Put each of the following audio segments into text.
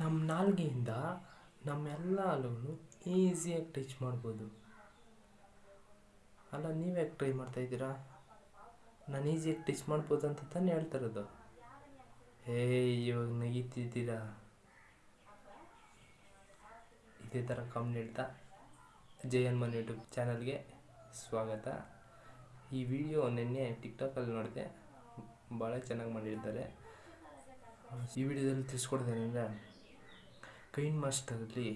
ನಮ್ಮ ನಾಲ್ಗೆಯಿಂದ ನಮ್ಮೆಲ್ಲ ಹಲ್ಲುಗಳು ಈಸಿಯಾಗಿ ಟಚ್ ಮಾಡ್ಬೋದು. ಅಲ್ಲ ನೀವು ಯಾಕೆ ಟ್ರೈ ಮಾಡ್ತಾ ಇದ್ದೀರಾ? ನಾನು ಈಸಿಯಾಗಿ ಟಚ್ ಮಾಡ್ಬೋದು ಅಂತ ತಾನೇ ಹೇಳ್ತಾರದು ಹೇ ಇವಾಗ ನಗೀತಿದ್ದೀರಾ? ಇದೇ ಥರ ಕಮ್ಮಿ ಹೇಳ್ತಾ ಜೈ ಹನುಮಾನ್ ಯೂಟ್ಯೂಬ್ ಚಾನಲ್ಗೆ ಸ್ವಾಗತ. ಈ ವಿಡಿಯೋ ನಿನ್ನೆ ಟಿಕ್ಟಾಕಲ್ಲಿ ನೋಡಿದೆ. ಭಾಳ ಚೆನ್ನಾಗಿ ಮಾಡಿರ್ತಾರೆ ಈ ವಿಡಿಯೋದಲ್ಲಿ ತಿಳಿಸ್ಕೊಡ್ತೇನೆಂದರೆ ಕೈನ್ ಮಾಸ್ಟರಲ್ಲಿ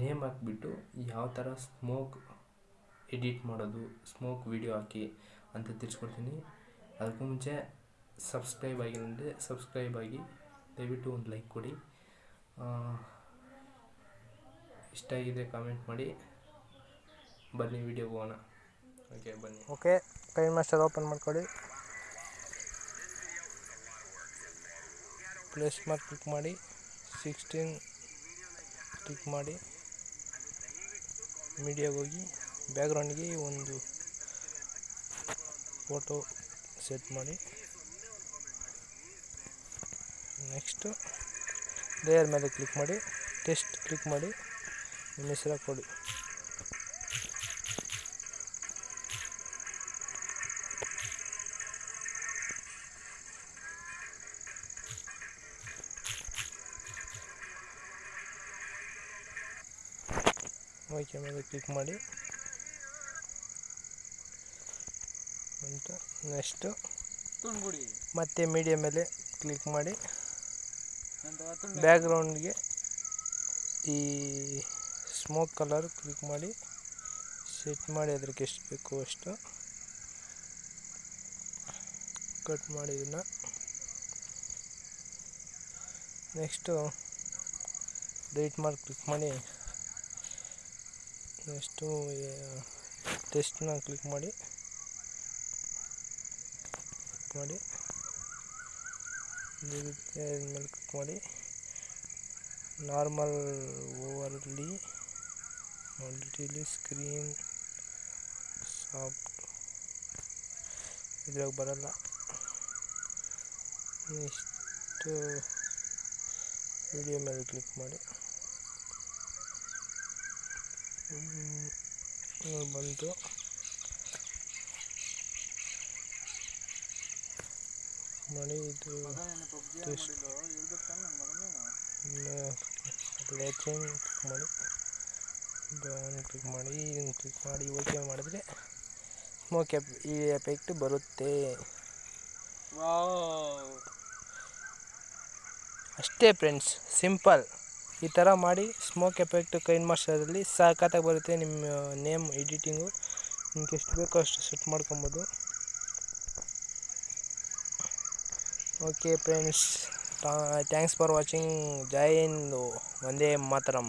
ನೇಮ್ ಹಾಕ್ಬಿಟ್ಟು ಯಾವ ಥರ ಸ್ಮೋಕ್ ಎಡಿಟ್ ಮಾಡೋದು, ಸ್ಮೋಕ್ ವಿಡಿಯೋ ಹಾಕಿ ಅಂತ ತಿಳಿಸ್ಕೊಡ್ತೀನಿ ಅದಕ್ಕೂ ಮುಂಚೆ ಸಬ್ಸ್ಕ್ರೈಬ್ ಆಗಿಲ್ಲ ಅಂದರೆ ಸಬ್ಸ್ಕ್ರೈಬ್ ಆಗಿ ದಯವಿಟ್ಟು ಒಂದು ಲೈಕ್ ಕೊಡಿ. ಇಷ್ಟ ಆಗಿದೆ ಕಾಮೆಂಟ್ ಮಾಡಿ. ಬನ್ನಿ ವಿಡಿಯೋ ಹೋಗೋಣ. ಓಕೆ, ಬನ್ನಿ. ಓಕೆ ಕೈನ್ ಮಾಸ್ಟರ್ ಓಪನ್ ಮಾಡ್ಕೊಳ್ಳಿ ಪ್ಲೇಸ್ ಮಾರ್ಕ್ ಕ್ಲಿಕ್ ಮಾಡಿ. ಸಿಕ್ಸ್ಟೀನ್ ಕ್ಲಿಕ್ ಮಾಡಿ ಮೀಡಿಯಾಗೆ ಹೋಗಿ ಬ್ಯಾಕ್ಗ್ರೌಂಡ್ಗೆ ಒಂದು ಫೋಟೋ ಸೆಟ್ ಮಾಡಿ. ನೆಕ್ಸ್ಟು ಲೇಯರ್ ಮೇಲೆ ಕ್ಲಿಕ್ ಮಾಡಿ ಟೆಸ್ಟ್ ಕ್ಲಿಕ್ ಮಾಡಿ, ನಿಮ್ಮ ಹೆಸರು ಕೊಡಿ. ಓಕೆ ಮೇಲೆ ಕ್ಲಿಕ್ ಮಾಡಿ. ಅಂತ ನೆಕ್ಸ್ಟು ಮತ್ತೆ ಮೀಡಿಯಾ ಮೇಲೆ ಕ್ಲಿಕ್ ಮಾಡಿ. ಬ್ಯಾಕ್ಗ್ರೌಂಡ್ಗೆ ಈ ಸ್ಮೋಕ್ ಕಲರ್ ಕ್ಲಿಕ್ ಮಾಡಿ. ಸೆಟ್ ಮಾಡಿ ಅದಕ್ಕೆ ಎಷ್ಟು ಬೇಕು ಅಷ್ಟು. ಕಟ್ ಮಾಡಿ ಇದನ್ನು. ನೆಕ್ಸ್ಟು ರೈಟ್ ಮಾರ್ಕ್ ಕ್ಲಿಕ್ ಮಾಡಿ. ನೆಕ್ಸ್ಟು ಟೆಸ್ಟ್ನ ಕ್ಲಿಕ್ ಮಾಡಿ. ಮಾಡಿ. ಮೇಲೆ ಕ್ಲಿಕ್ ಮಾಡಿ. Normal overlay multiply screen soft ಇದ್ರಾಗ ಬರಲ್ಲ. ಇಷ್ಟು ವಿಡಿಯೋ ಮೇಲೆ ಕ್ಲಿಕ್ ಮಾಡಿ ಹ್ಮ್, ಇದು ಬಂತು ಮಾಡಿ ಇದು ಮಗನೇನು ಪಬ್ಜಿ ಟೆಸ್ಟ್ ಮಾಡಿಲ್ಲ ಹೇಳ್ಬೇಕು ತಾನೆ ಮಳೆ ಇದು ಲೇಚಿಂಗ್ ಕ್ಲಿಕ್ ಮಾಡಿ. ಡೌನ್ ಕ್ಲಿಕ್ ಮಾಡಿ ಇದನ್ನು ಕ್ಲಿಕ್ ಮಾಡಿ ಓಕೆ ಮಾಡಿದ್ರೆ ಸ್ಮೋಕ್ ಎಫ್ ಈ ಎಫೆಕ್ಟ್ ಬರುತ್ತೆ. ಅಷ್ಟೇ ಫ್ರೆಂಡ್ಸ್ ಸಿಂಪಲ್ ಈ ಥರ ಮಾಡಿ ಸ್ಮೋಕ್ ಎಫೆಕ್ಟ್ ಕೈನ್ ಮಾಸ್ಟರಲ್ಲಿ ಸಾಕತ್ತಾಗಿ ಬರುತ್ತೆ ನಿಮ್ಮ ನೇಮ್ ಎಡಿಟಿಂಗು ನಿಮ್ಗೆ ಎಷ್ಟು ಬೇಕೋ ಅಷ್ಟು ಸೆಟ್ ಮಾಡ್ಕೊಬೋದು. Okay friends thanks for watching ಜೈ ಹಿಂದ್ ಒಂದೇ ಮಾತರಂ